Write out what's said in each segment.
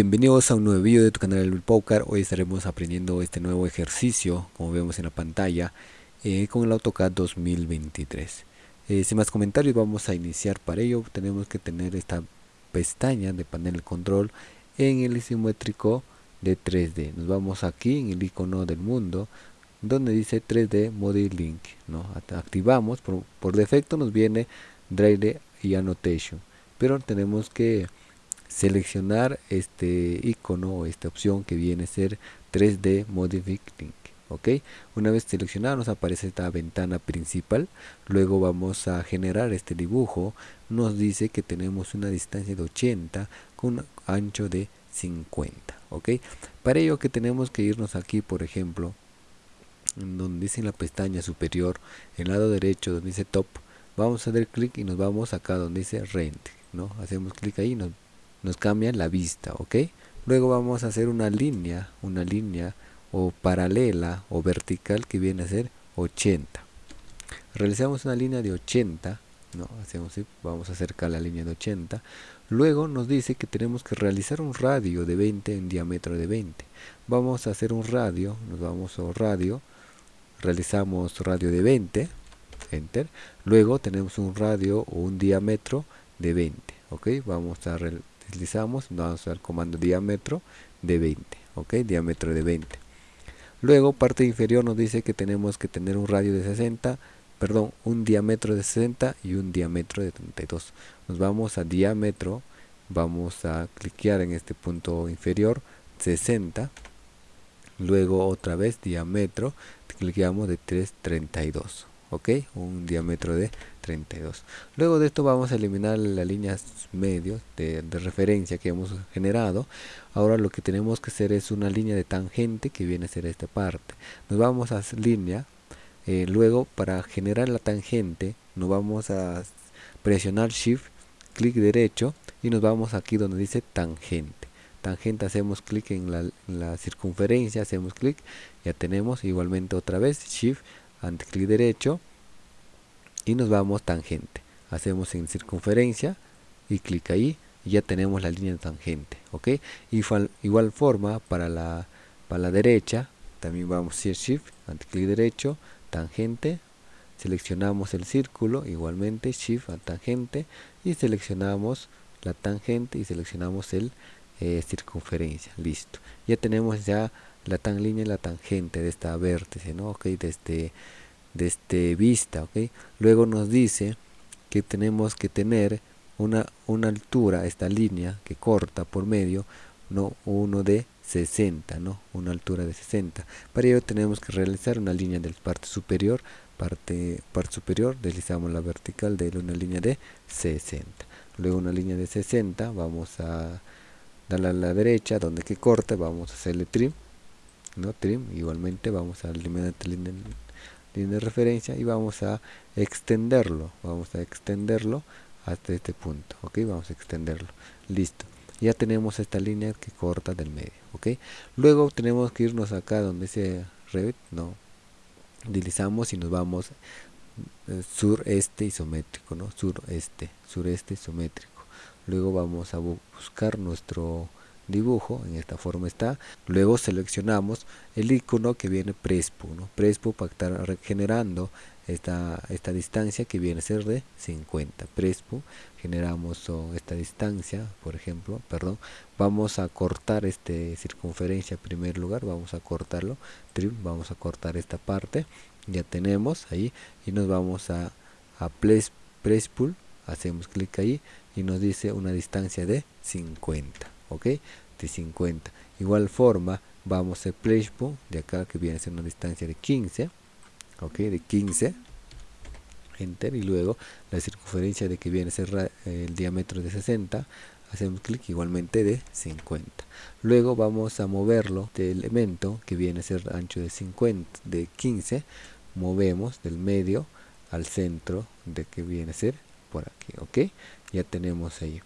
Bienvenidos a un nuevo video de tu canal El Poker. Hoy estaremos aprendiendo este nuevo ejercicio, como vemos en la pantalla, eh, con el AutoCAD 2023. Eh, sin más comentarios, vamos a iniciar. Para ello, tenemos que tener esta pestaña de panel de control en el isométrico de 3D. Nos vamos aquí en el icono del mundo, donde dice 3D Model Link. Activamos, por, por defecto nos viene Drive y Annotation, pero tenemos que seleccionar este icono o esta opción que viene a ser 3D Modify Link. ¿ok? Una vez seleccionado nos aparece esta ventana principal, luego vamos a generar este dibujo, nos dice que tenemos una distancia de 80 con un ancho de 50, ¿ok? Para ello que tenemos que irnos aquí, por ejemplo, donde dice en la pestaña superior, el lado derecho donde dice Top, vamos a dar clic y nos vamos acá donde dice Rent, ¿no? Hacemos clic ahí y nos nos cambia la vista, ¿ok? Luego vamos a hacer una línea, una línea o paralela o vertical que viene a ser 80. Realizamos una línea de 80, no, hacemos vamos a acercar la línea de 80. Luego nos dice que tenemos que realizar un radio de 20 en diámetro de 20. Vamos a hacer un radio, nos vamos a radio, realizamos radio de 20, enter. Luego tenemos un radio o un diámetro de 20, ok, vamos a deslizamos, vamos al comando diámetro de 20, ok, diámetro de 20. Luego parte inferior nos dice que tenemos que tener un radio de 60, perdón, un diámetro de 60 y un diámetro de 32. Nos vamos a diámetro, vamos a cliquear en este punto inferior, 60. Luego otra vez diámetro, cliqueamos de 332 ok un diámetro de 32 luego de esto vamos a eliminar las líneas medios de, referencia que hemos generado. Ahora lo que tenemos que hacer es una línea de tangente que viene a ser esta parte. Nos vamos a línea eh, luego para generar la tangente nos vamos a presionar shift clic derecho y nos vamos aquí donde dice tangente. Tangente hacemos clic en la, en la circunferencia hacemos clic ya tenemos igualmente otra vez shift clic derecho y nos vamos tangente. Hacemos en circunferencia y clic ahí y ya tenemos la línea tangente ok igual, igual forma para la para la derecha también vamos a hacer shift clic derecho tangente seleccionamos el círculo igualmente shift a tangente y seleccionamos la tangente y seleccionamos el eh, circunferencia listo. Ya tenemos ya la tan línea y la tangente de esta vértice, ¿no? Ok, de este, de este vista, ok. Luego nos dice que tenemos que tener una, una altura, esta línea que corta por medio, no uno de 60, ¿no? Una altura de 60. Para ello tenemos que realizar una línea del parte superior, parte, parte superior, deslizamos la vertical de una línea de 60. Luego una línea de 60, vamos a darle a la derecha, donde que corte, vamos a hacerle trim no trim igualmente vamos a eliminar esta línea, de referencia y vamos a extenderlo vamos a extenderlo hasta este punto ok vamos a extenderlo. Listo. Ya tenemos esta línea que corta del medio ok luego tenemos que irnos acá donde dice Revit no utilizamos y nos vamos eh, sureste isométrico no sureste sureste isométrico. Luego vamos a buscar nuestro dibujo en esta forma está. Luego seleccionamos el icono que viene Prespo ¿no? Prespo para estar generando esta, esta distancia que viene a ser de 50 Prespo generamos esta distancia por ejemplo perdón. Vamos a cortar este circunferencia en primer lugar vamos a cortarlo trim vamos a cortar esta parte. Ya tenemos ahí y nos vamos a, a Prespool hacemos clic ahí y nos dice una distancia de 50 ok de 50 igual forma vamos a flashpoint de acá que viene a ser una distancia de 15 ok de 15 enter y luego la circunferencia de que viene a ser el diámetro de 60 hacemos clic igualmente de 50 luego vamos a moverlo del elemento que viene a ser ancho de 50 de 15 movemos del medio al centro de que viene a ser por aquí ok ya tenemos ahí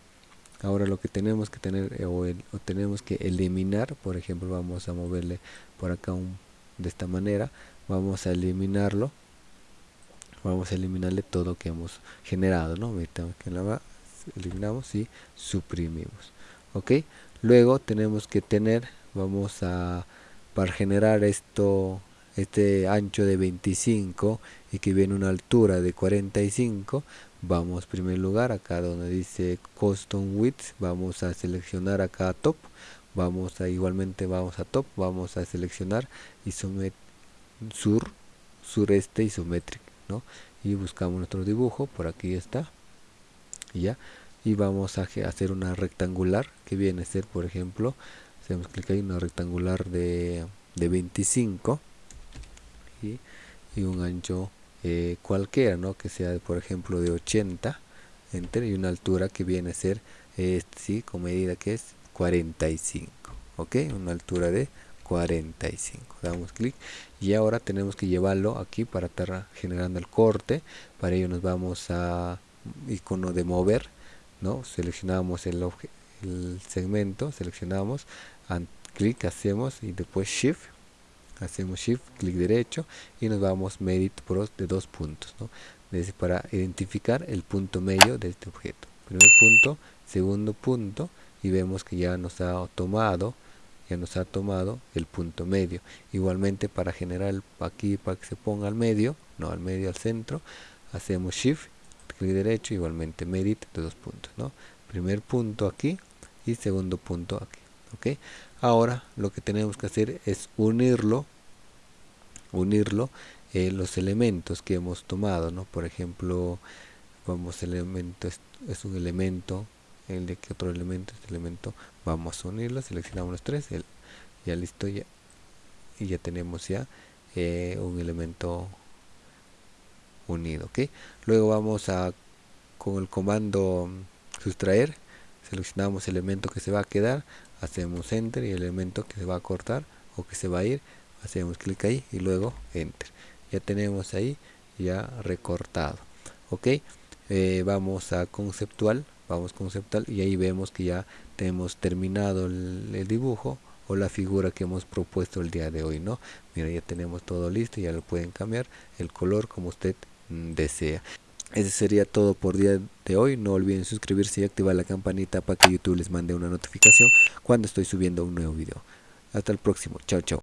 ahora lo que tenemos que tener eh, o, tenemos que eliminar por ejemplo vamos a moverle por acá un, de esta manera vamos a eliminarlo vamos a eliminarle todo que hemos generado no que la eliminamos y suprimimos ok luego tenemos que tener vamos a para generar esto este ancho de 25 y que viene una altura de 45 vamos primer lugar. Acá donde dice custom width vamos a seleccionar acá top. Vamos a igualmente vamos a top vamos a seleccionar sur sureste isométrico ¿no? y buscamos nuestro dibujo por aquí está ya. Y vamos a hacer una rectangular que viene a ser por ejemplo hacemos clic ahí una rectangular de, de 25 y, y un ancho eh, cualquiera ¿no? que sea por ejemplo de 80 enter y una altura que viene a ser este sí con medida que es 45 ok una altura de 45 damos clic. Y ahora tenemos que llevarlo aquí para estar generando el corte. Para ello nos vamos a icono de mover no seleccionamos el, el segmento seleccionamos clic hacemos y después shift hacemos shift clic derecho y nos vamos medit pro de dos puntos ¿no? para identificar el punto medio de este objeto. Primer punto segundo punto y vemos que ya nos ha tomado ya nos ha tomado el punto medio. Igualmente para generar aquí para que se ponga al medio no al medio al centro hacemos shift clic derecho igualmente medit de dos puntos no primer punto aquí y segundo punto aquí ok ahora lo que tenemos que hacer es unirlo unirlo eh, los elementos que hemos tomado no por ejemplo vamos elemento es, un elemento el de que otro elemento este elemento vamos a unirlo seleccionamos los tres el, ya listo ya y ya tenemos ya eh, un elemento unido ok luego vamos a con el comando sustraer seleccionamos el elemento que se va a quedar hacemos enter y el elemento que se va a cortar o que se va a ir hacemos clic ahí y luego enter. Ya tenemos ahí ya recortado. Ok eh, vamos a conceptual vamos conceptual y ahí vemos que ya tenemos terminado el, dibujo o la figura que hemos propuesto el día de hoy no mira ya tenemos todo listo ya lo pueden cambiar el color como usted mm, desea ese sería todo por día de hoy. No olviden suscribirse y activar la campanita para que YouTube les mande una notificación cuando estoy subiendo un nuevo video. Hasta el próximo. Chao, chao.